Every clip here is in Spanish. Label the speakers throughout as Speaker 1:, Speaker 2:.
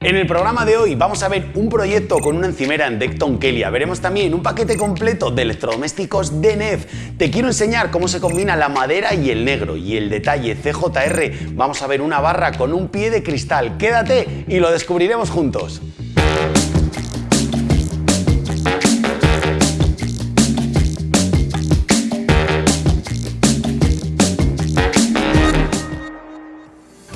Speaker 1: En el programa de hoy vamos a ver un proyecto con una encimera en Decton Kelia. Veremos también un paquete completo de electrodomésticos de NEF. Te quiero enseñar cómo se combina la madera y el negro. Y el detalle CJR, vamos a ver una barra con un pie de cristal. Quédate y lo descubriremos juntos.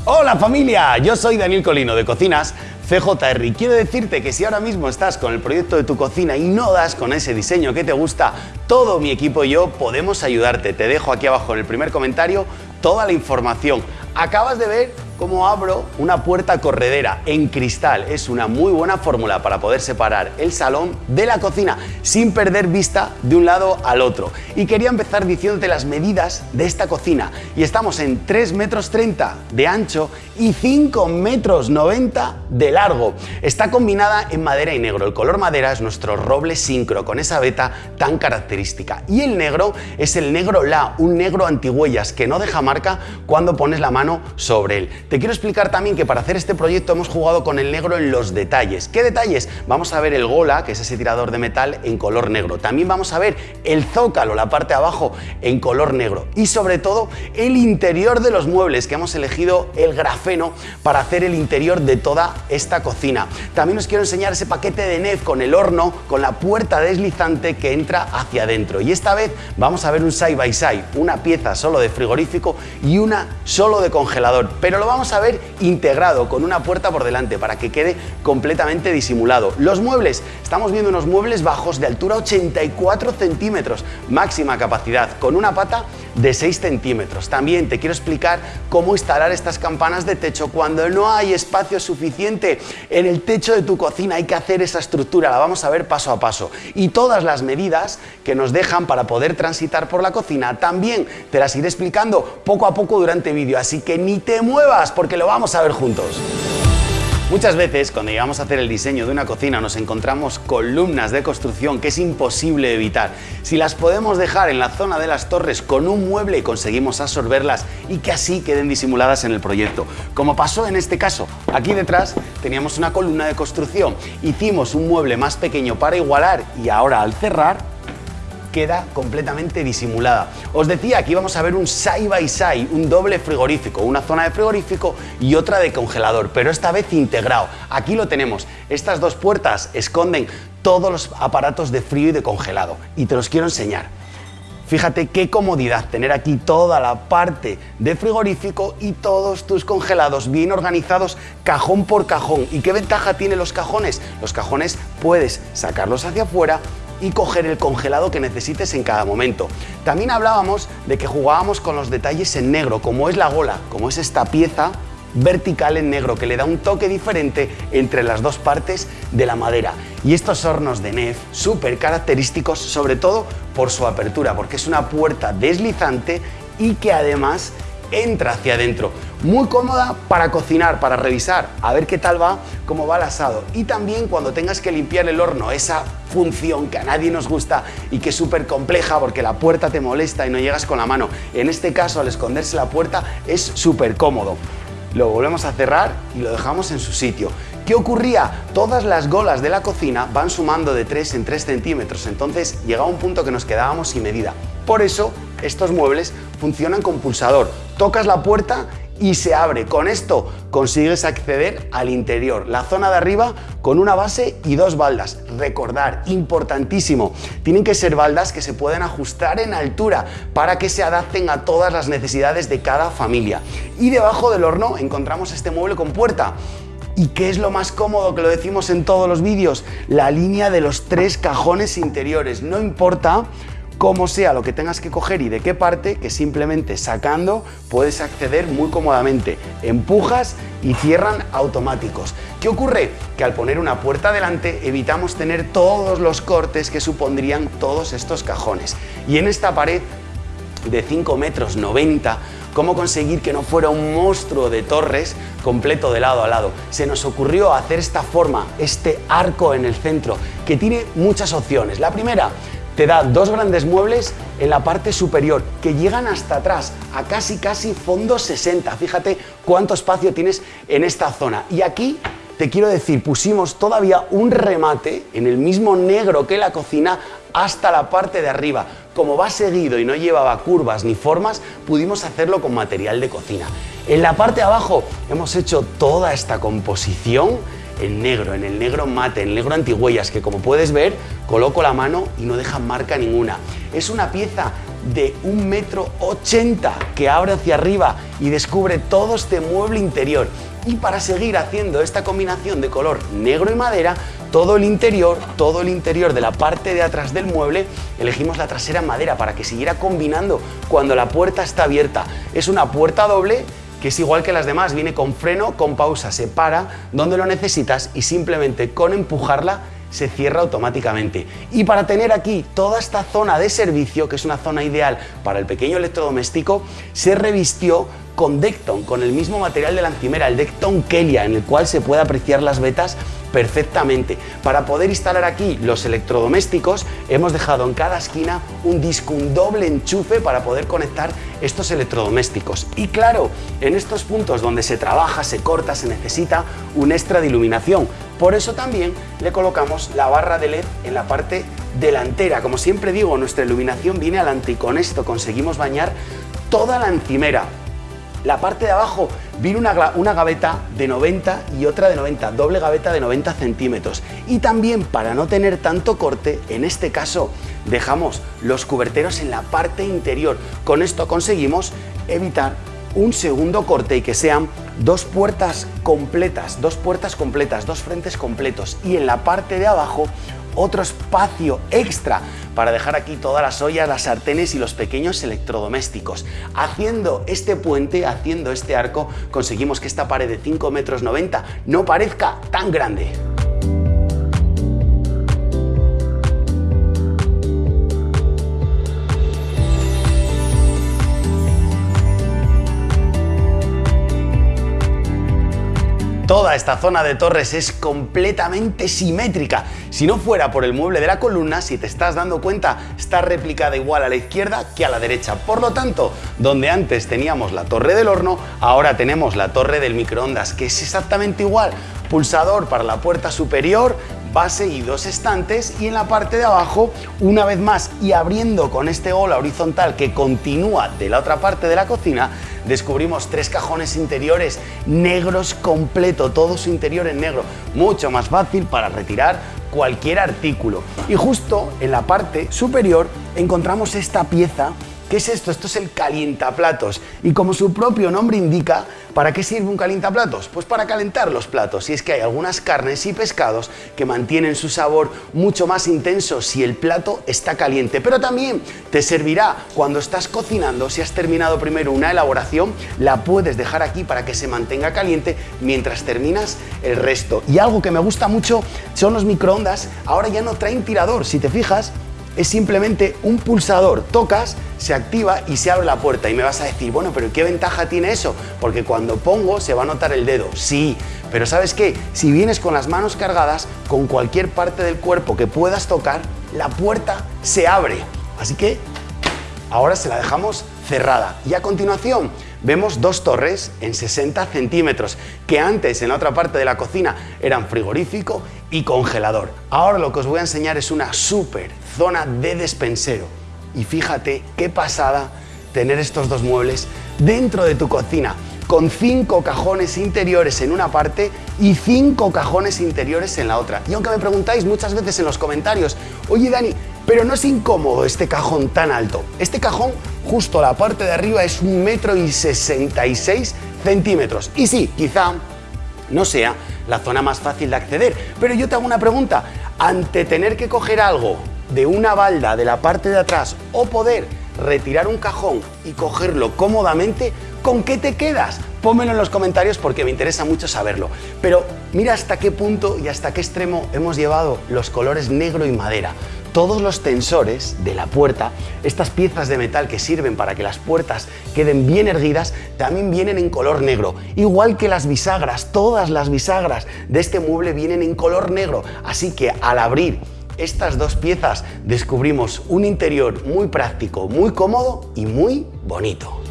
Speaker 1: Hola familia, yo soy Daniel Colino de Cocinas CJR quiero decirte que si ahora mismo estás con el proyecto de tu cocina y no das con ese diseño que te gusta, todo mi equipo y yo podemos ayudarte. Te dejo aquí abajo en el primer comentario toda la información. Acabas de ver cómo abro una puerta corredera en cristal. Es una muy buena fórmula para poder separar el salón de la cocina sin perder vista de un lado al otro. Y quería empezar diciéndote las medidas de esta cocina. Y estamos en 3 metros 30 de ancho y 5 metros 90 de largo. Está combinada en madera y negro. El color madera es nuestro roble sincro con esa veta tan característica. Y el negro es el negro La, un negro antihuellas que no deja marca cuando pones la mano sobre él. Te quiero explicar también que para hacer este proyecto hemos jugado con el negro en los detalles. ¿Qué detalles? Vamos a ver el gola, que es ese tirador de metal, en color negro. También vamos a ver el zócalo, la parte de abajo, en color negro. Y sobre todo, el interior de los muebles, que hemos elegido el grafeno para hacer el interior de toda esta cocina. También os quiero enseñar ese paquete de NEF con el horno, con la puerta deslizante que entra hacia adentro. Y esta vez vamos a ver un side by side, una pieza solo de frigorífico y una solo de congelador. Pero lo vamos vamos a ver integrado con una puerta por delante para que quede completamente disimulado. Los muebles, estamos viendo unos muebles bajos de altura 84 centímetros, máxima capacidad, con una pata de 6 centímetros. También te quiero explicar cómo instalar estas campanas de techo cuando no hay espacio suficiente en el techo de tu cocina. Hay que hacer esa estructura, la vamos a ver paso a paso. Y todas las medidas que nos dejan para poder transitar por la cocina también te las iré explicando poco a poco durante el vídeo. Así que ni te muevas porque lo vamos a ver juntos. Muchas veces cuando llegamos a hacer el diseño de una cocina nos encontramos columnas de construcción que es imposible evitar. Si las podemos dejar en la zona de las torres con un mueble conseguimos absorberlas y que así queden disimuladas en el proyecto. Como pasó en este caso, aquí detrás teníamos una columna de construcción, hicimos un mueble más pequeño para igualar y ahora al cerrar queda completamente disimulada. Os decía que íbamos a ver un side by side, un doble frigorífico, una zona de frigorífico y otra de congelador, pero esta vez integrado. Aquí lo tenemos. Estas dos puertas esconden todos los aparatos de frío y de congelado y te los quiero enseñar. Fíjate qué comodidad tener aquí toda la parte de frigorífico y todos tus congelados bien organizados cajón por cajón. ¿Y qué ventaja tienen los cajones? Los cajones puedes sacarlos hacia afuera y coger el congelado que necesites en cada momento. También hablábamos de que jugábamos con los detalles en negro, como es la gola, como es esta pieza vertical en negro que le da un toque diferente entre las dos partes de la madera. Y estos hornos de NEF súper característicos sobre todo por su apertura, porque es una puerta deslizante y que además entra hacia adentro. Muy cómoda para cocinar, para revisar, a ver qué tal va, cómo va el asado. Y también cuando tengas que limpiar el horno, esa función que a nadie nos gusta y que es súper compleja porque la puerta te molesta y no llegas con la mano. En este caso, al esconderse la puerta, es súper cómodo. Lo volvemos a cerrar y lo dejamos en su sitio. ¿Qué ocurría? Todas las golas de la cocina van sumando de 3 en 3 centímetros, entonces llegaba un punto que nos quedábamos sin medida. Por eso, estos muebles funcionan con pulsador. Tocas la puerta y se abre. Con esto consigues acceder al interior, la zona de arriba con una base y dos baldas. Recordar, importantísimo, tienen que ser baldas que se pueden ajustar en altura para que se adapten a todas las necesidades de cada familia. Y debajo del horno encontramos este mueble con puerta. ¿Y qué es lo más cómodo que lo decimos en todos los vídeos? La línea de los tres cajones interiores. No importa como sea lo que tengas que coger y de qué parte, que simplemente sacando puedes acceder muy cómodamente. Empujas y cierran automáticos. ¿Qué ocurre? Que al poner una puerta delante evitamos tener todos los cortes que supondrían todos estos cajones. Y en esta pared de 5 metros 90 cómo conseguir que no fuera un monstruo de torres completo de lado a lado. Se nos ocurrió hacer esta forma, este arco en el centro, que tiene muchas opciones. La primera, te da dos grandes muebles en la parte superior que llegan hasta atrás, a casi casi fondo 60. Fíjate cuánto espacio tienes en esta zona. Y aquí te quiero decir, pusimos todavía un remate en el mismo negro que la cocina hasta la parte de arriba. Como va seguido y no llevaba curvas ni formas, pudimos hacerlo con material de cocina. En la parte de abajo hemos hecho toda esta composición en negro, en el negro mate, en el negro antigüellas, que como puedes ver, coloco la mano y no deja marca ninguna. Es una pieza de un metro ochenta que abre hacia arriba y descubre todo este mueble interior. Y para seguir haciendo esta combinación de color negro y madera, todo el interior, todo el interior de la parte de atrás del mueble, elegimos la trasera en madera para que siguiera combinando cuando la puerta está abierta. Es una puerta doble que es igual que las demás, viene con freno, con pausa, se para donde lo necesitas y simplemente con empujarla se cierra automáticamente. Y para tener aquí toda esta zona de servicio, que es una zona ideal para el pequeño electrodoméstico, se revistió con Decton, con el mismo material de la encimera, el Decton Kelia, en el cual se puede apreciar las vetas perfectamente. Para poder instalar aquí los electrodomésticos, hemos dejado en cada esquina un disco, un doble enchufe para poder conectar estos electrodomésticos. Y claro, en estos puntos donde se trabaja, se corta, se necesita un extra de iluminación. Por eso también le colocamos la barra de LED en la parte delantera. Como siempre digo, nuestra iluminación viene adelante y con esto conseguimos bañar toda la encimera, la parte de abajo viene una, una, gaveta de 90 y otra de 90, doble gaveta de 90 centímetros. Y también para no tener tanto corte, en este caso dejamos los cuberteros en la parte interior. Con esto conseguimos evitar un segundo corte y que sean dos puertas completas, dos puertas completas, dos frentes completos y en la parte de abajo otro espacio extra para dejar aquí todas las ollas, las sartenes y los pequeños electrodomésticos. Haciendo este puente, haciendo este arco, conseguimos que esta pared de 5 metros 90 no parezca tan grande. Toda esta zona de torres es completamente simétrica. Si no fuera por el mueble de la columna, si te estás dando cuenta, está replicada igual a la izquierda que a la derecha. Por lo tanto, donde antes teníamos la torre del horno, ahora tenemos la torre del microondas, que es exactamente igual. Pulsador para la puerta superior, base y dos estantes y en la parte de abajo una vez más y abriendo con este ola horizontal que continúa de la otra parte de la cocina descubrimos tres cajones interiores negros completo, todo su interior en negro, mucho más fácil para retirar cualquier artículo. Y justo en la parte superior encontramos esta pieza ¿Qué es esto? Esto es el calientaplatos. Y como su propio nombre indica, ¿para qué sirve un calientaplatos? Pues para calentar los platos. Y es que hay algunas carnes y pescados que mantienen su sabor mucho más intenso si el plato está caliente. Pero también te servirá cuando estás cocinando, si has terminado primero una elaboración, la puedes dejar aquí para que se mantenga caliente mientras terminas el resto. Y algo que me gusta mucho son los microondas. Ahora ya no traen tirador. Si te fijas, es simplemente un pulsador. Tocas, se activa y se abre la puerta. Y me vas a decir, bueno, pero ¿qué ventaja tiene eso? Porque cuando pongo se va a notar el dedo. Sí, pero ¿sabes qué? Si vienes con las manos cargadas, con cualquier parte del cuerpo que puedas tocar, la puerta se abre. Así que ahora se la dejamos cerrada. Y a continuación vemos dos torres en 60 centímetros, que antes en la otra parte de la cocina eran frigorífico y congelador. Ahora lo que os voy a enseñar es una súper zona de despensero. Y fíjate qué pasada tener estos dos muebles dentro de tu cocina, con cinco cajones interiores en una parte y cinco cajones interiores en la otra. Y aunque me preguntáis muchas veces en los comentarios, oye Dani, pero no es incómodo este cajón tan alto. Este cajón, justo la parte de arriba, es un metro y 66 centímetros. Y sí, quizá no sea la zona más fácil de acceder. Pero yo te hago una pregunta. Ante tener que coger algo de una balda de la parte de atrás o poder retirar un cajón y cogerlo cómodamente, ¿con qué te quedas? Pónmelo en los comentarios porque me interesa mucho saberlo. Pero mira hasta qué punto y hasta qué extremo hemos llevado los colores negro y madera. Todos los tensores de la puerta, estas piezas de metal que sirven para que las puertas queden bien erguidas, también vienen en color negro. Igual que las bisagras, todas las bisagras de este mueble vienen en color negro. Así que al abrir estas dos piezas descubrimos un interior muy práctico, muy cómodo y muy bonito.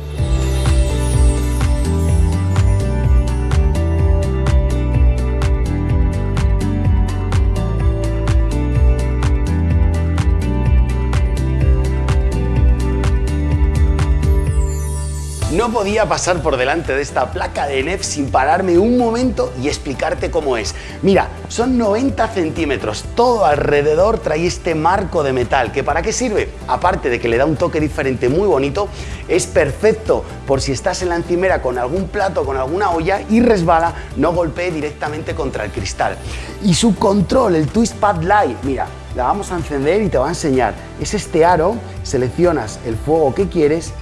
Speaker 1: No podía pasar por delante de esta placa de NEF sin pararme un momento y explicarte cómo es. Mira, son 90 centímetros, todo alrededor trae este marco de metal, que ¿para qué sirve? Aparte de que le da un toque diferente muy bonito, es perfecto por si estás en la encimera con algún plato, con alguna olla y resbala, no golpee directamente contra el cristal. Y su control, el Twist Pad Light, mira, la vamos a encender y te va a enseñar. Es este aro, seleccionas el fuego que quieres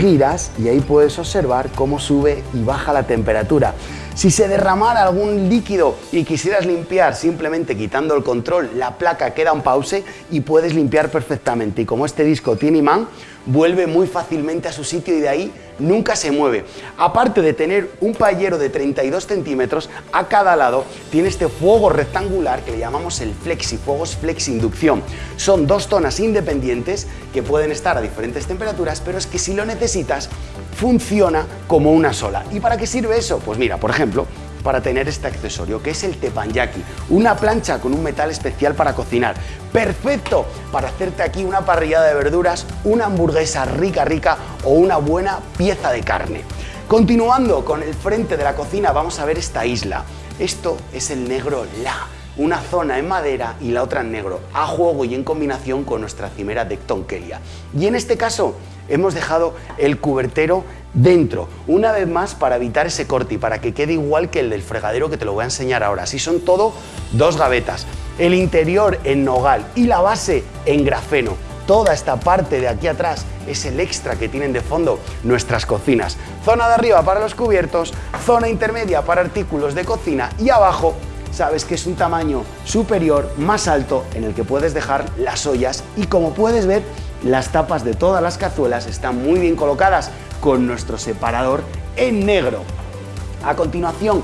Speaker 1: giras y ahí puedes observar cómo sube y baja la temperatura. Si se derramara algún líquido y quisieras limpiar simplemente quitando el control, la placa queda en pause y puedes limpiar perfectamente. Y como este disco tiene imán, vuelve muy fácilmente a su sitio y de ahí nunca se mueve. Aparte de tener un payero de 32 centímetros, a cada lado tiene este fuego rectangular que le llamamos el flexi, fuegos flexi inducción. Son dos zonas independientes que pueden estar a diferentes temperaturas, pero es que si lo necesitas, funciona como una sola. ¿Y para qué sirve eso? Pues mira, por ejemplo, para tener este accesorio, que es el teppanyaki, una plancha con un metal especial para cocinar. Perfecto para hacerte aquí una parrillada de verduras, una hamburguesa rica rica o una buena pieza de carne. Continuando con el frente de la cocina vamos a ver esta isla. Esto es el negro La, una zona en madera y la otra en negro, a juego y en combinación con nuestra cimera de Tonkelia. Y en este caso hemos dejado el cubertero dentro, una vez más para evitar ese corte y para que quede igual que el del fregadero que te lo voy a enseñar ahora. Así son todo dos gavetas, el interior en nogal y la base en grafeno. Toda esta parte de aquí atrás es el extra que tienen de fondo nuestras cocinas. Zona de arriba para los cubiertos, zona intermedia para artículos de cocina y abajo sabes que es un tamaño superior, más alto, en el que puedes dejar las ollas y como puedes ver, las tapas de todas las cazuelas están muy bien colocadas con nuestro separador en negro. A continuación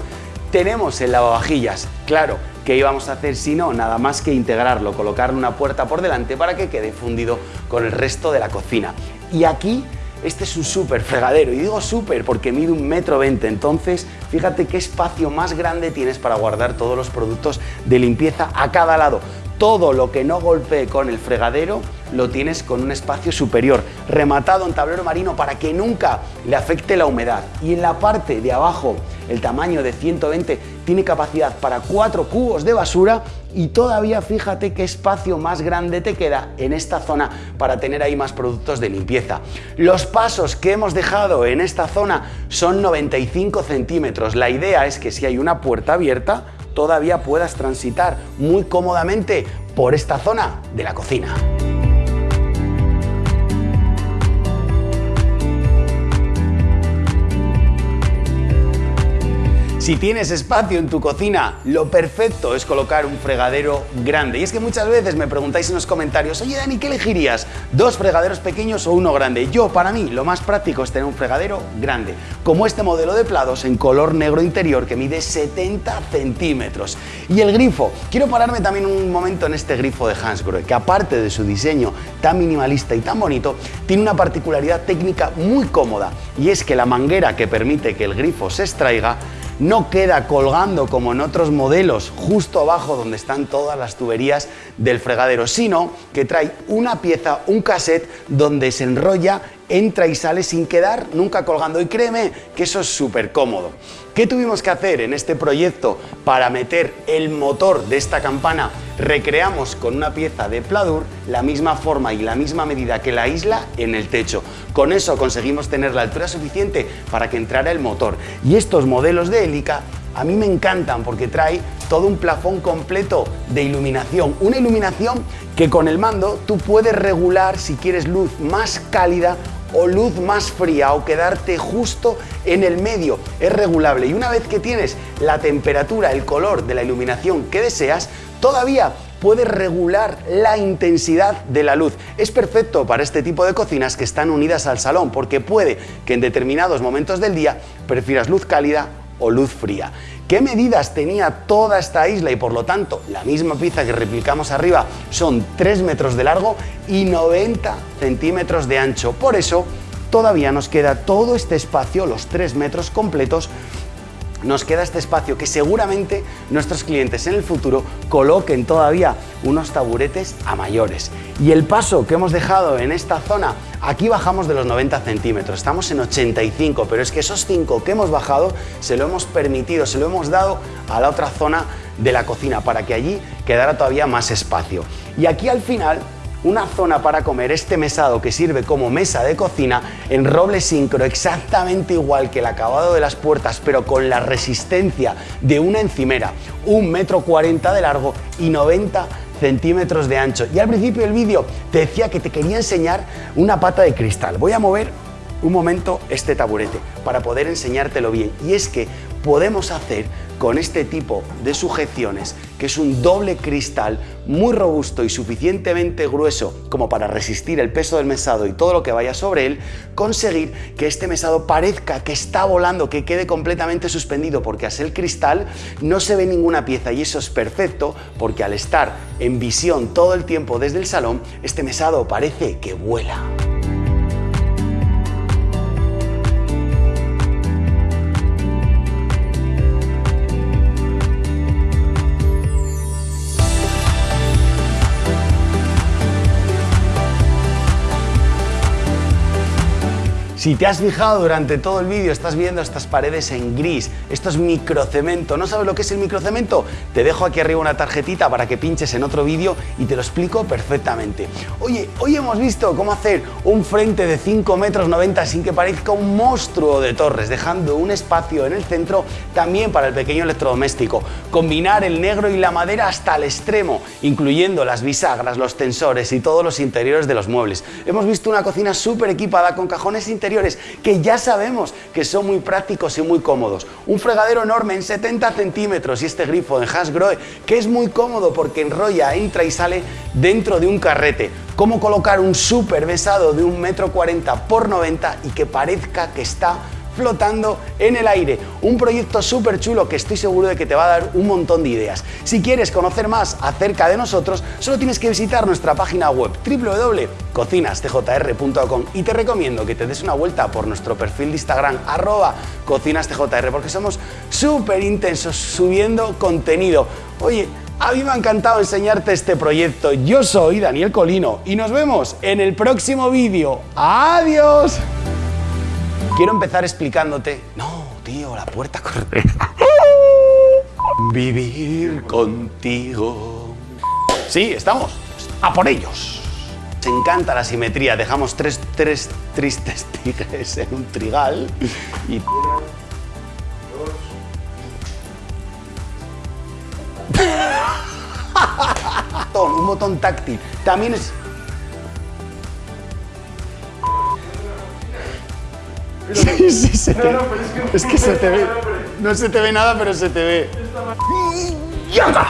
Speaker 1: tenemos el lavavajillas. Claro, ¿qué íbamos a hacer si no? Nada más que integrarlo, colocarle una puerta por delante para que quede fundido con el resto de la cocina. Y aquí este es un súper fregadero y digo súper porque mide un metro veinte, entonces fíjate qué espacio más grande tienes para guardar todos los productos de limpieza a cada lado todo lo que no golpee con el fregadero lo tienes con un espacio superior, rematado en tablero marino para que nunca le afecte la humedad. Y en la parte de abajo, el tamaño de 120 tiene capacidad para 4 cubos de basura y todavía fíjate qué espacio más grande te queda en esta zona para tener ahí más productos de limpieza. Los pasos que hemos dejado en esta zona son 95 centímetros. La idea es que si hay una puerta abierta, todavía puedas transitar muy cómodamente por esta zona de la cocina. Si tienes espacio en tu cocina, lo perfecto es colocar un fregadero grande. Y es que muchas veces me preguntáis en los comentarios, oye Dani, ¿qué elegirías? ¿Dos fregaderos pequeños o uno grande? Yo, para mí, lo más práctico es tener un fregadero grande, como este modelo de plados en color negro interior que mide 70 centímetros. Y el grifo, quiero pararme también un momento en este grifo de Hansgrohe, que aparte de su diseño tan minimalista y tan bonito, tiene una particularidad técnica muy cómoda, y es que la manguera que permite que el grifo se extraiga no queda colgando como en otros modelos justo abajo donde están todas las tuberías del fregadero, sino que trae una pieza, un cassette donde se enrolla entra y sale sin quedar nunca colgando y créeme que eso es súper cómodo. ¿Qué tuvimos que hacer en este proyecto para meter el motor de esta campana? Recreamos con una pieza de pladur la misma forma y la misma medida que la isla en el techo. Con eso conseguimos tener la altura suficiente para que entrara el motor. Y estos modelos de hélica a mí me encantan porque trae todo un plafón completo de iluminación. Una iluminación que con el mando tú puedes regular si quieres luz más cálida o luz más fría o quedarte justo en el medio. Es regulable y una vez que tienes la temperatura, el color de la iluminación que deseas, todavía puedes regular la intensidad de la luz. Es perfecto para este tipo de cocinas que están unidas al salón porque puede que en determinados momentos del día prefieras luz cálida o luz fría. ¿Qué medidas tenía toda esta isla y por lo tanto la misma pizza que replicamos arriba son 3 metros de largo y 90 centímetros de ancho? Por eso todavía nos queda todo este espacio, los 3 metros completos, nos queda este espacio que seguramente nuestros clientes en el futuro coloquen todavía unos taburetes a mayores. Y el paso que hemos dejado en esta zona, aquí bajamos de los 90 centímetros, estamos en 85, pero es que esos 5 que hemos bajado se lo hemos permitido, se lo hemos dado a la otra zona de la cocina para que allí quedara todavía más espacio. Y aquí al final una zona para comer este mesado que sirve como mesa de cocina en roble sincro exactamente igual que el acabado de las puertas pero con la resistencia de una encimera, un metro cuarenta de largo y 90 centímetros de ancho. Y al principio del vídeo te decía que te quería enseñar una pata de cristal. Voy a mover un momento este taburete para poder enseñártelo bien. Y es que podemos hacer con este tipo de sujeciones, que es un doble cristal muy robusto y suficientemente grueso como para resistir el peso del mesado y todo lo que vaya sobre él, conseguir que este mesado parezca que está volando, que quede completamente suspendido, porque así el cristal no se ve ninguna pieza y eso es perfecto porque al estar en visión todo el tiempo desde el salón, este mesado parece que vuela. Si te has fijado durante todo el vídeo, estás viendo estas paredes en gris, esto es microcemento. ¿No sabes lo que es el microcemento? Te dejo aquí arriba una tarjetita para que pinches en otro vídeo y te lo explico perfectamente. Oye, hoy hemos visto cómo hacer un frente de 5 metros 90 sin que parezca un monstruo de torres, dejando un espacio en el centro también para el pequeño electrodoméstico. Combinar el negro y la madera hasta el extremo, incluyendo las bisagras, los tensores y todos los interiores de los muebles. Hemos visto una cocina súper equipada con cajones interiores que ya sabemos que son muy prácticos y muy cómodos. Un fregadero enorme en 70 centímetros y este grifo en Hasgrohe que es muy cómodo porque enrolla, entra y sale dentro de un carrete. Cómo colocar un súper besado de un metro 40 por 90 y que parezca que está flotando en el aire. Un proyecto súper chulo que estoy seguro de que te va a dar un montón de ideas. Si quieres conocer más acerca de nosotros, solo tienes que visitar nuestra página web www.cocinastjr.com y te recomiendo que te des una vuelta por nuestro perfil de Instagram arroba cocinastjr porque somos súper intensos subiendo contenido. Oye, a mí me ha encantado enseñarte este proyecto. Yo soy Daniel Colino y nos vemos en el próximo vídeo. ¡Adiós! Quiero empezar explicándote... No, tío, la puerta correda. Vivir contigo. Sí, estamos. A por ellos. Se encanta la simetría. Dejamos tres, tres tristes tigres en un trigal y... un botón táctil. También es Sí, sí, se te... es que, se te ve. No se te ve nada, pero se te ve. ¡Yaga!